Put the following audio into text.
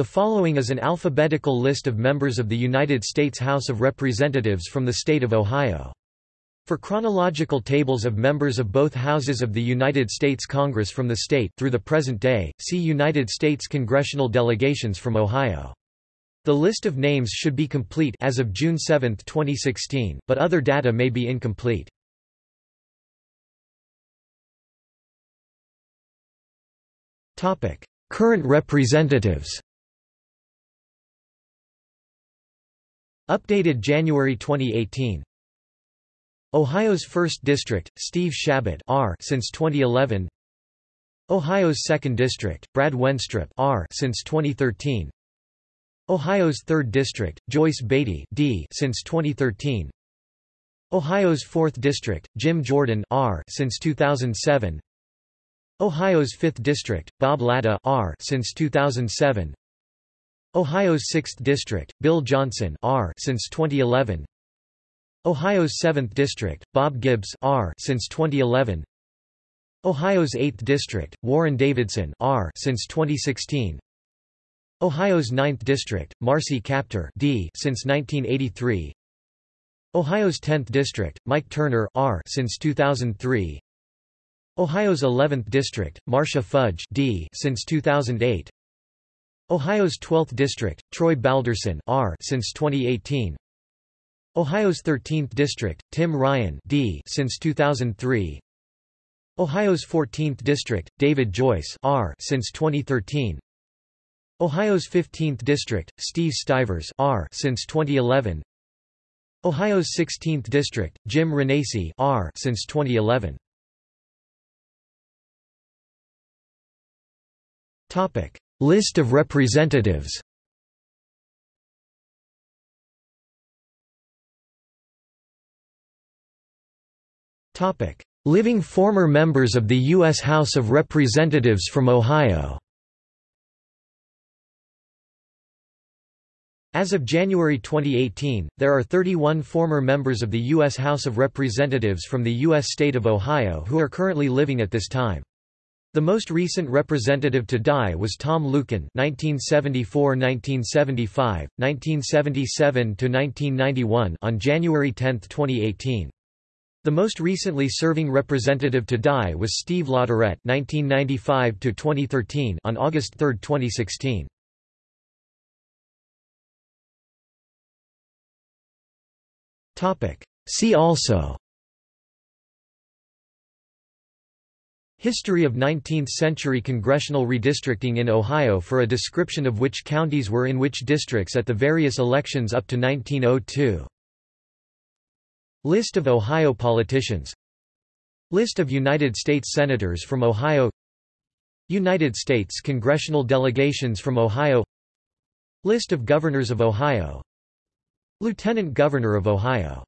The following is an alphabetical list of members of the United States House of Representatives from the state of Ohio. For chronological tables of members of both houses of the United States Congress from the state through the present day, see United States congressional delegations from Ohio. The list of names should be complete as of June 7, 2016, but other data may be incomplete. Topic: Current representatives. Updated January 2018. Ohio's 1st District, Steve Chabot R since 2011. Ohio's 2nd District, Brad Wenstrup R since 2013. Ohio's 3rd District, Joyce Beatty D since 2013. Ohio's 4th District, Jim Jordan R since 2007. Ohio's 5th District, Bob Latta R since 2007. Ohio's 6th District, Bill Johnson R since 2011. Ohio's 7th District, Bob Gibbs R since 2011. Ohio's 8th District, Warren Davidson R since 2016. Ohio's 9th District, Marcy Kaptur D since 1983. Ohio's 10th District, Mike Turner R since 2003. Ohio's 11th District, Marcia Fudge D since 2008. Ohio's 12th District, Troy Balderson R since 2018. Ohio's 13th District, Tim Ryan D since 2003. Ohio's 14th District, David Joyce R since 2013. Ohio's 15th District, Steve Stivers R since 2011. Ohio's 16th District, Jim Renacci R since 2011. Topic: List of representatives. Living former members of the U.S. House of Representatives from Ohio. As of January 2018, there are 31 former members of the U.S. House of Representatives from the U.S. state of Ohio who are currently living at this time. The most recent representative to die was Tom Luken (1974–1975, 1977–1991) on January 10, 2018. The most recently serving representative to die was Steve LaTourette (1995–2013) on August 3, 2016. Topic. See also. History of 19th-century congressional redistricting in Ohio for a description of which counties were in which districts at the various elections up to 1902. List of Ohio politicians. List of United States Senators from Ohio. United States congressional delegations from Ohio. List of Governors of Ohio. Lieutenant Governor of Ohio